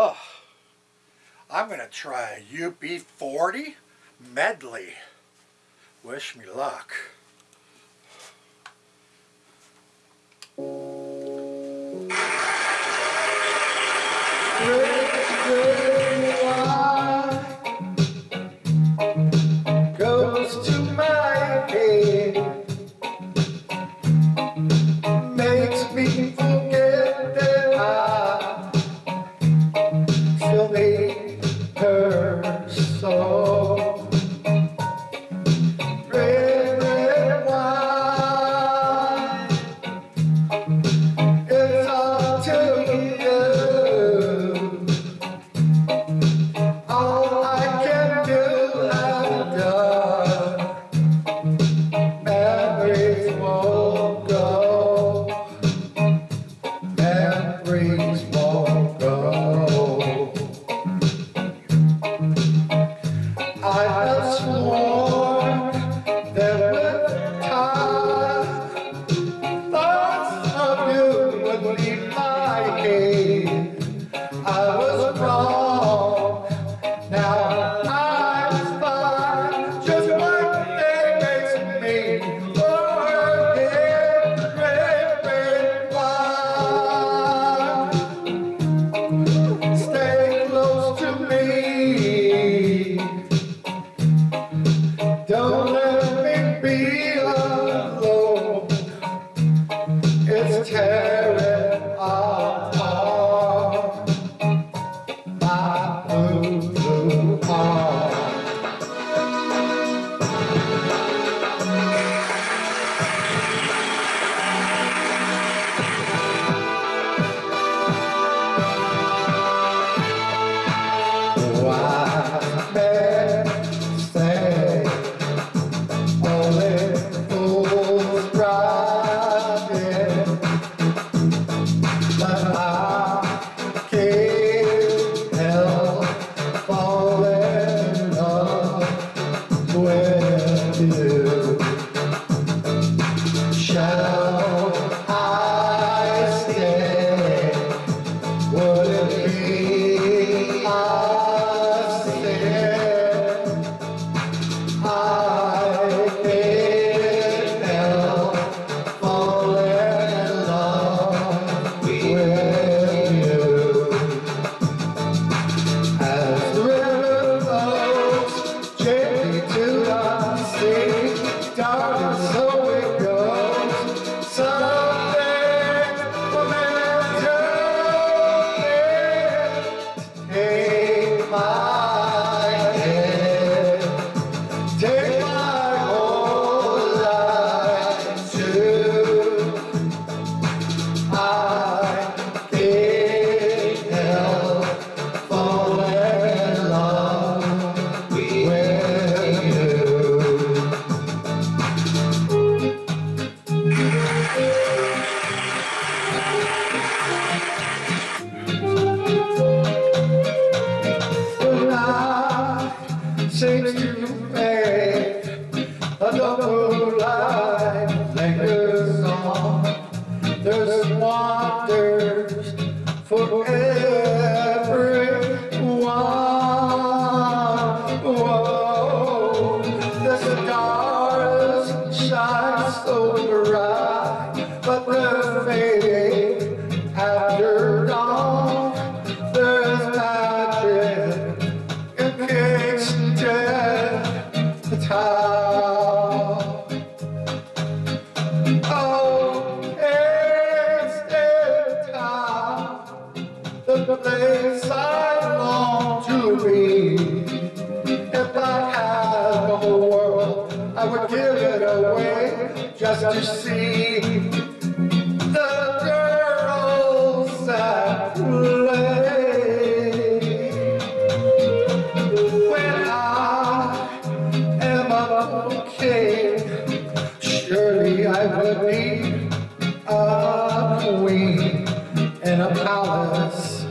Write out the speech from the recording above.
Huh. I'm going to try a UB40 medley. Wish me luck. Goes to curse it's up to. All I can do, I've done. Memories will I swore thoughts of you would leave my. I was wrong. where to I would give it away just to see the girls I play. When I am a king, surely I would be a queen in a palace.